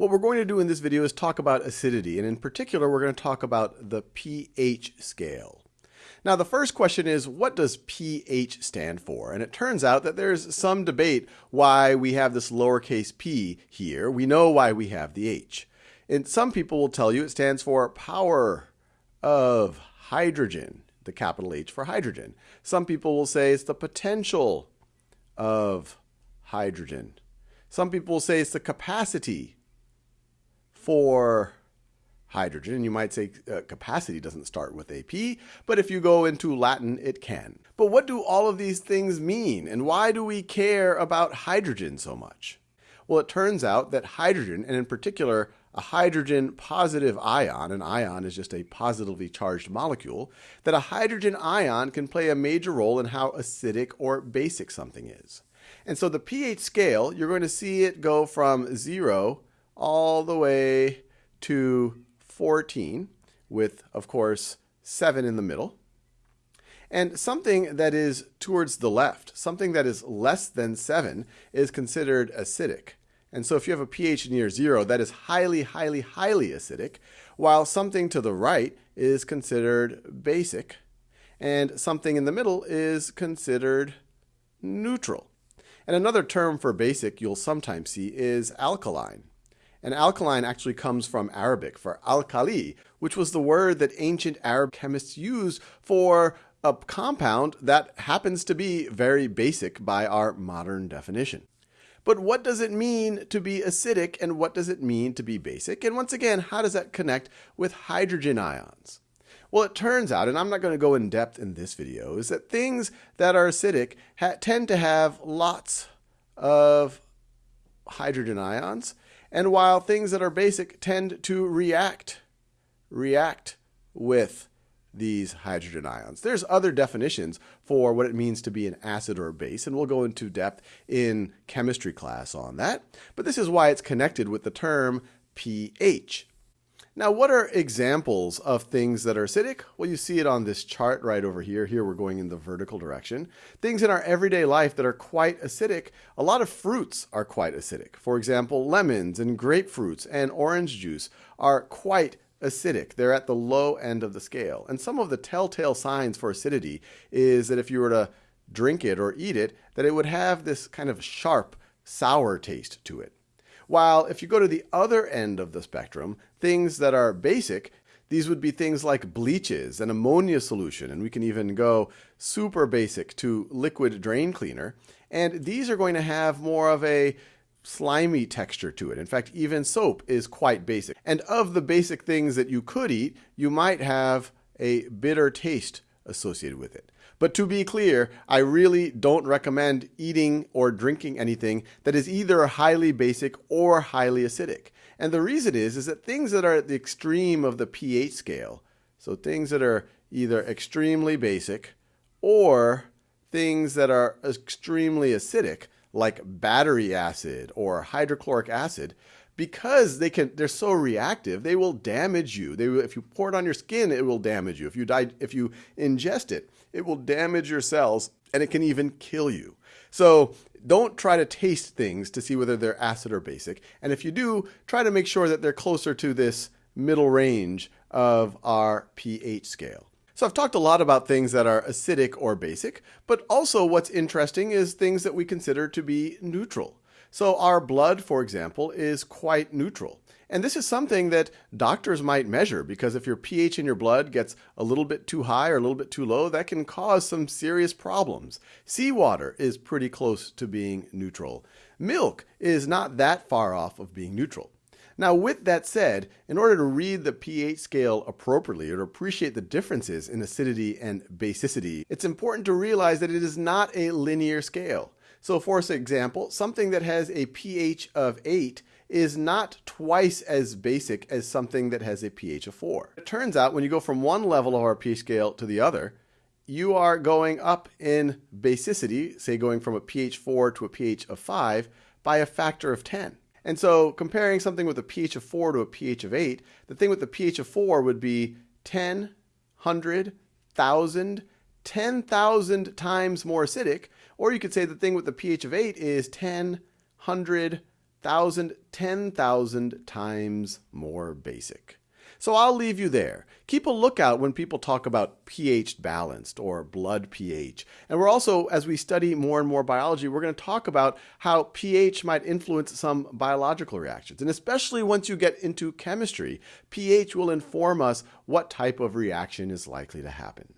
What we're going to do in this video is talk about acidity, and in particular, we're going to talk about the pH scale. Now, the first question is, what does pH stand for? And it turns out that there's some debate why we have this lowercase p here. We know why we have the H. And some people will tell you it stands for power of hydrogen, the capital H for hydrogen. Some people will say it's the potential of hydrogen. Some people will say it's the capacity for hydrogen. You might say uh, capacity doesn't start with AP, but if you go into Latin, it can. But what do all of these things mean? And why do we care about hydrogen so much? Well, it turns out that hydrogen, and in particular, a hydrogen positive ion, an ion is just a positively charged molecule, that a hydrogen ion can play a major role in how acidic or basic something is. And so the pH scale, you're going to see it go from 0 all the way to 14 with, of course, 7 in the middle. And something that is towards the left, something that is less than 7, is considered acidic. And so if you have a pH near 0, that is highly, highly, highly acidic, while something to the right is considered basic, and something in the middle is considered neutral. And another term for basic you'll sometimes see is alkaline. And alkaline actually comes from Arabic for alkali, which was the word that ancient Arab chemists used for a compound that happens to be very basic by our modern definition. But what does it mean to be acidic and what does it mean to be basic? And once again, how does that connect with hydrogen ions? Well, it turns out, and I'm not going to go in depth in this video, is that things that are acidic tend to have lots of hydrogen ions and while things that are basic tend to react, react with these hydrogen ions. There's other definitions for what it means to be an acid or a base, and we'll go into depth in chemistry class on that. But this is why it's connected with the term pH. Now, what are examples of things that are acidic? Well, you see it on this chart right over here. Here we're going in the vertical direction. Things in our everyday life that are quite acidic. A lot of fruits are quite acidic. For example, lemons and grapefruits and orange juice are quite acidic. They're at the low end of the scale. And some of the telltale signs for acidity is that if you were to drink it or eat it, that it would have this kind of sharp, sour taste to it. While if you go to the other end of the spectrum, things that are basic, these would be things like bleaches and ammonia solution, and we can even go super basic to liquid drain cleaner. And these are going to have more of a slimy texture to it. In fact, even soap is quite basic. And of the basic things that you could eat, you might have a bitter taste associated with it. But to be clear, I really don't recommend eating or drinking anything that is either highly basic or highly acidic. And the reason is, is that things that are at the extreme of the pH scale, so things that are either extremely basic or things that are extremely acidic, like battery acid or hydrochloric acid, because they can they're so reactive they will damage you. They if you pour it on your skin it will damage you. If you die if you ingest it it will damage your cells and it can even kill you. So don't try to taste things to see whether they're acid or basic. And if you do try to make sure that they're closer to this middle range of our pH scale. So I've talked a lot about things that are acidic or basic, but also what's interesting is things that we consider to be neutral. So our blood, for example, is quite neutral. And this is something that doctors might measure because if your pH in your blood gets a little bit too high or a little bit too low, that can cause some serious problems. Seawater is pretty close to being neutral. Milk is not that far off of being neutral. Now, with that said, in order to read the pH scale appropriately or to appreciate the differences in acidity and basicity, it's important to realize that it is not a linear scale. So for example, something that has a pH of 8 is not twice as basic as something that has a pH of 4. It turns out when you go from one level of our pH scale to the other, you are going up in basicity, say going from a pH 4 to a pH of 5, by a factor of 10. And so comparing something with a pH of 4 to a pH of 8, the thing with the pH of 4 would be 10, 100, 1,000, 10,000 times more acidic, or you could say the thing with the pH of 8 is 10, 100, thousand, ten thousand times more basic. So I'll leave you there. Keep a lookout when people talk about pH balanced or blood pH. And we're also, as we study more and more biology, we're going to talk about how pH might influence some biological reactions. And especially once you get into chemistry, pH will inform us what type of reaction is likely to happen.